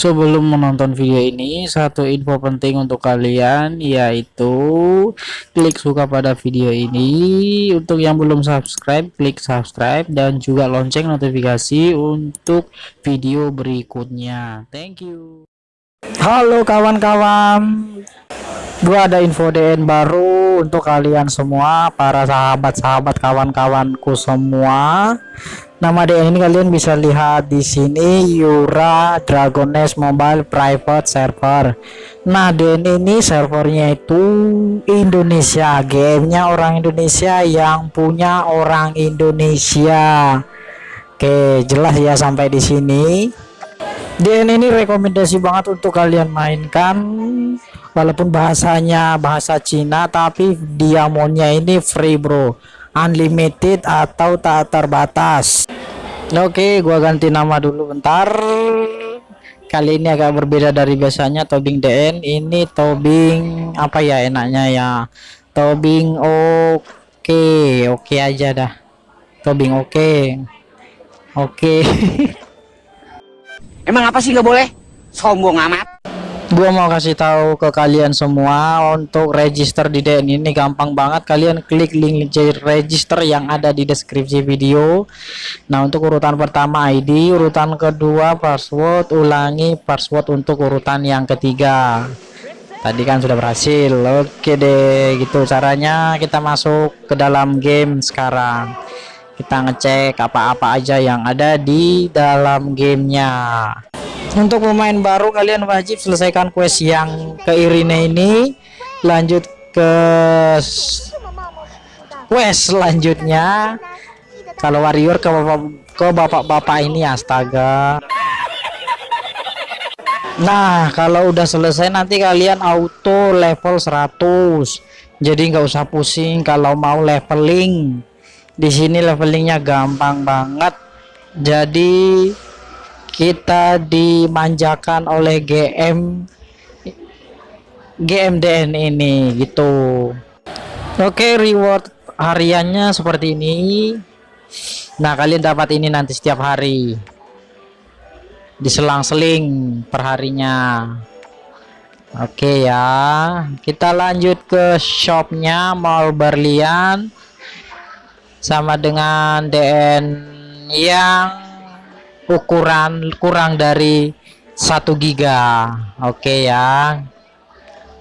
Sebelum menonton video ini, satu info penting untuk kalian yaitu klik suka pada video ini. Untuk yang belum subscribe, klik subscribe dan juga lonceng notifikasi untuk video berikutnya. Thank you. Halo kawan-kawan. Gua ada info DN baru untuk kalian semua, para sahabat-sahabat kawan-kawanku semua Nama DN ini kalian bisa lihat di sini Yura Dragon Nest Mobile Private Server. Nah, DN ini servernya itu Indonesia, gamenya orang Indonesia yang punya orang Indonesia. Oke, jelas ya sampai di sini. DN ini rekomendasi banget untuk kalian mainkan walaupun bahasanya bahasa Cina tapi diamonnya ini free bro unlimited atau tak terbatas Oke gua ganti nama dulu bentar kali ini agak berbeda dari biasanya tobing DN ini tobing apa ya enaknya ya tobing oke okay. oke okay aja dah tobing oke okay. oke okay. emang apa sih nggak boleh sombong amat gua mau kasih tahu ke kalian semua untuk register di DN ini gampang banget. Kalian klik link register yang ada di deskripsi video. Nah untuk urutan pertama ID urutan kedua password ulangi password untuk urutan yang ketiga. Tadi kan sudah berhasil. Oke deh gitu caranya. Kita masuk ke dalam game sekarang. Kita ngecek apa-apa aja yang ada di dalam gamenya untuk pemain baru kalian wajib selesaikan quest yang ke Irina ini. Lanjut ke quest selanjutnya. Kalau warrior ke bapak ke bapak-bapak ini astaga. Nah kalau udah selesai nanti kalian auto level 100 jadi nggak usah pusing kalau mau leveling. Di sini levelingnya gampang banget. Jadi kita dimanjakan oleh GM GMDN ini gitu. Oke reward hariannya seperti ini. Nah kalian dapat ini nanti setiap hari. Diselang-seling perharinya. Oke ya. Kita lanjut ke shopnya mall berlian. Sama dengan DN yang ukuran kurang dari satu giga. Oke okay ya.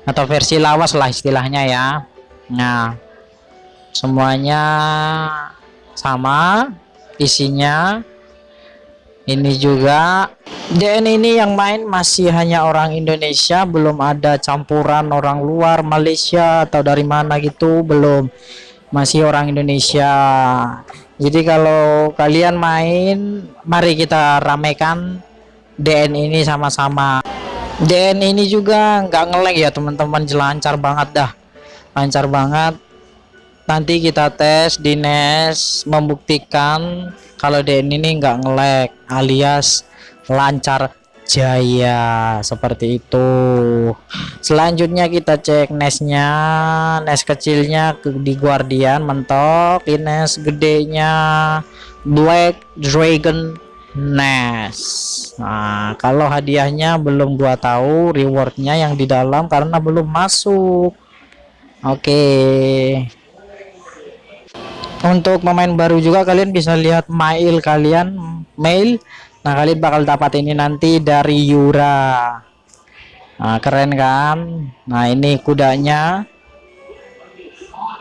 Atau versi lawas lah istilahnya ya. Nah semuanya sama isinya. Ini juga DN ini yang main masih hanya orang Indonesia belum ada campuran orang luar Malaysia atau dari mana gitu belum. Masih orang Indonesia jadi kalau kalian main mari kita ramekan DN ini sama-sama. DN ini juga nggak ngelag ya teman-teman. Lancar banget dah. Lancar banget. Nanti kita tes di NES membuktikan kalau DN ini nggak ngelag alias lancar Jaya seperti itu. Selanjutnya kita cek nesnya nes kecilnya di Guardian mentok. Nes gedenya Black Dragon Nes Nah kalau hadiahnya belum gua tahu rewardnya yang di dalam karena belum masuk. Oke. Okay. untuk pemain baru juga kalian bisa lihat mail kalian. Mail Nah kalian bakal dapat ini nanti dari Yura Nah keren kan Nah ini kudanya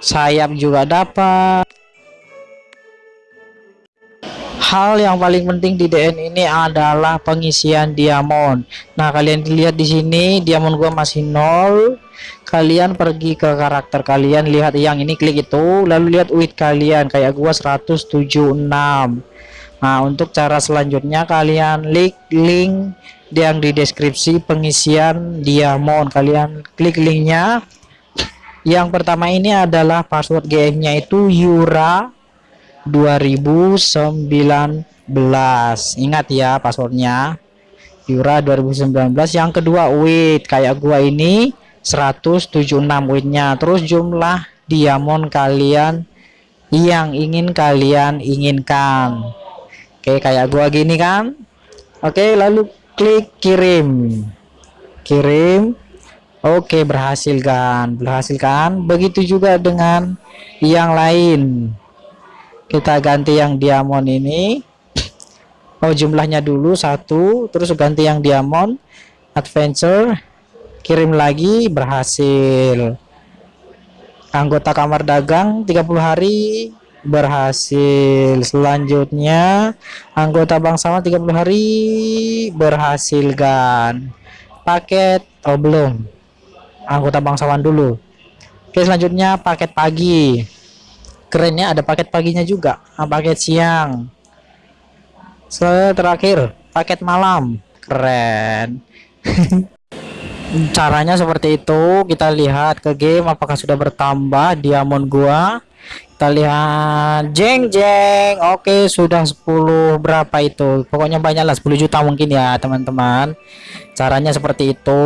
Sayap juga dapat Hal yang paling penting di DN ini adalah pengisian diamond. Nah, kalian lihat di sini diamond gua masih nol. Kalian pergi ke karakter kalian, lihat yang ini klik itu, lalu lihat wit kalian kayak gua 176. Nah, untuk cara selanjutnya kalian klik link yang di deskripsi pengisian diamond. Kalian klik linknya. Yang pertama ini adalah password GM-nya itu Yura 2019. Ingat ya passwordnya. Yura 2019. Yang kedua wait kayak gua ini 176 witnya. Terus jumlah diamond kalian yang ingin kalian inginkan Oke kayak gua gini kan? Oke lalu klik kirim. Kirim. Oke berhasil kan? Berhasil kan? Begitu juga dengan yang lain. Kita ganti yang diamond ini. Oh jumlahnya dulu satu. Terus ganti yang diamond. Adventure. Kirim lagi berhasil. Anggota kamar dagang 30 hari berhasil. Selanjutnya anggota bangsawan 30 hari berhasil kan? Paket oh belum. Anggota bangsawan dulu. Oke selanjutnya paket pagi. Kerennya ada paket paginya juga. Nah, paket siang. Selanjutnya terakhir paket malam. Keren caranya seperti itu. Kita lihat ke game apakah sudah bertambah diamond gua. Kita lihat jeng jeng. Oke sudah 10 berapa itu? Pokoknya banyak lah 10 juta mungkin ya teman-teman. Caranya seperti itu.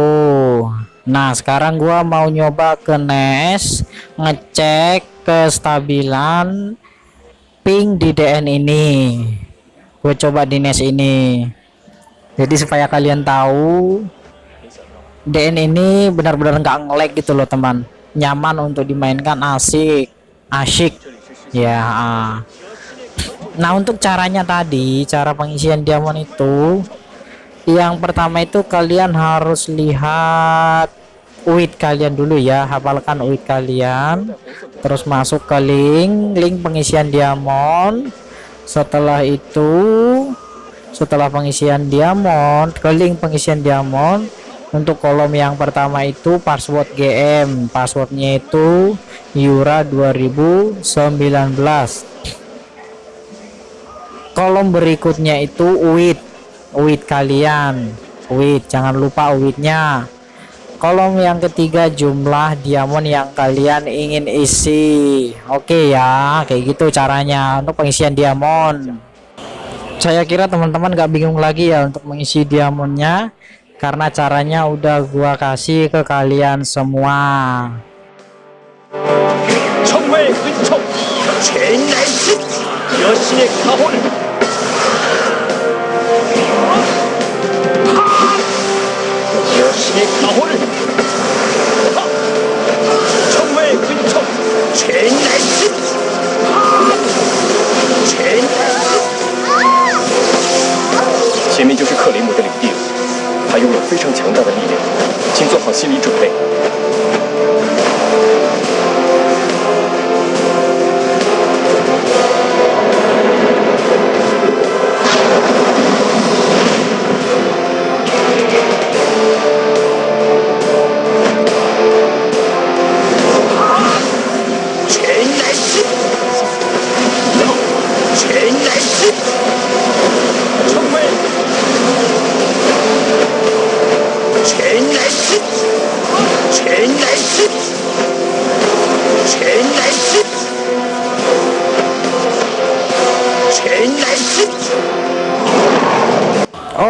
Nah sekarang gua mau nyoba ke NES ngecek kestabilan ping di DN ini. Gue coba di NES ini. Jadi supaya kalian tahu DN ini benar-benar nggak ngelag gitu loh teman. Nyaman untuk dimainkan asik. Asyik ya nah untuk caranya tadi cara pengisian diamond itu yang pertama itu kalian harus lihat UID kalian dulu ya. Hafalkan UID kalian. Terus masuk ke link link pengisian diamond. Setelah itu setelah pengisian diamond ke link pengisian diamond untuk kolom yang pertama itu password GM passwordnya itu Yura 2019 kolom berikutnya itu UID UID kalian. UID jangan lupa UID-nya kolom yang ketiga jumlah diamond yang kalian ingin isi. Oke ya kayak gitu caranya untuk pengisian diamond. Saya kira teman-teman gak bingung lagi ya untuk mengisi diamondnya karena caranya udah gua kasih ke kalian semua 拥有非常强大的力量请做好心理准备。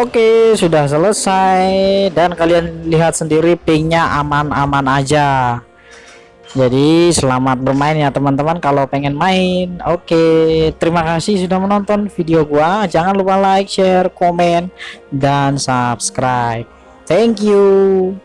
Oke sudah selesai. Dan kalian lihat sendiri pingnya aman-aman aja. Jadi selamat bermain ya teman-teman kalau pengen main. Oke terima kasih sudah menonton video gua. Jangan lupa like share komen dan subscribe. Thank you